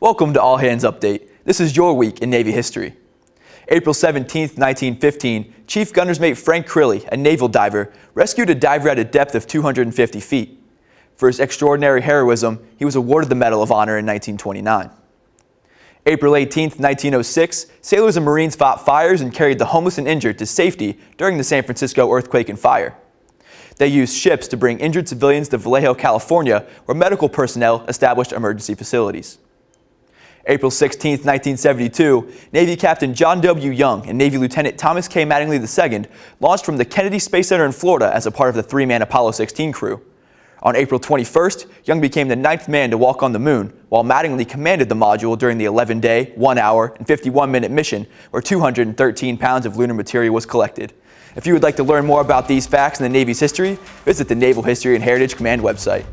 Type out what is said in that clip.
Welcome to All Hands Update. This is your week in Navy history. April 17, 1915, Chief Gunner's Mate Frank Crilley, a naval diver, rescued a diver at a depth of 250 feet. For his extraordinary heroism, he was awarded the Medal of Honor in 1929. April 18, 1906, sailors and Marines fought fires and carried the homeless and injured to safety during the San Francisco earthquake and fire. They used ships to bring injured civilians to Vallejo, California, where medical personnel established emergency facilities. April 16, 1972, Navy Captain John W. Young and Navy Lieutenant Thomas K. Mattingly II launched from the Kennedy Space Center in Florida as a part of the three-man Apollo 16 crew. On April 21st, Young became the ninth man to walk on the moon, while Mattingly commanded the module during the 11-day, 1-hour, and 51-minute mission, where 213 pounds of lunar material was collected. If you would like to learn more about these facts in the Navy's history, visit the Naval History and Heritage Command website.